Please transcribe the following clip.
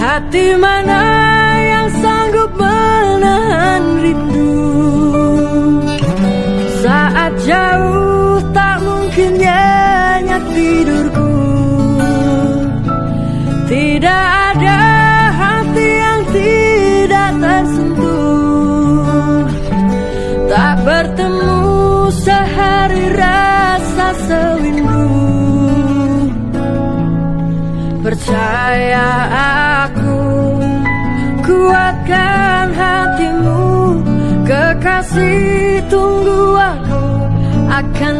Hati mana yang sanggup menahan rindu? Saat jauh tak mungkin nyenyak tidurku. Tidak ada hati yang tidak tersentuh. Tak bertemu sehari rasa sewindu. Percaya Kekasih tunggu aku Akan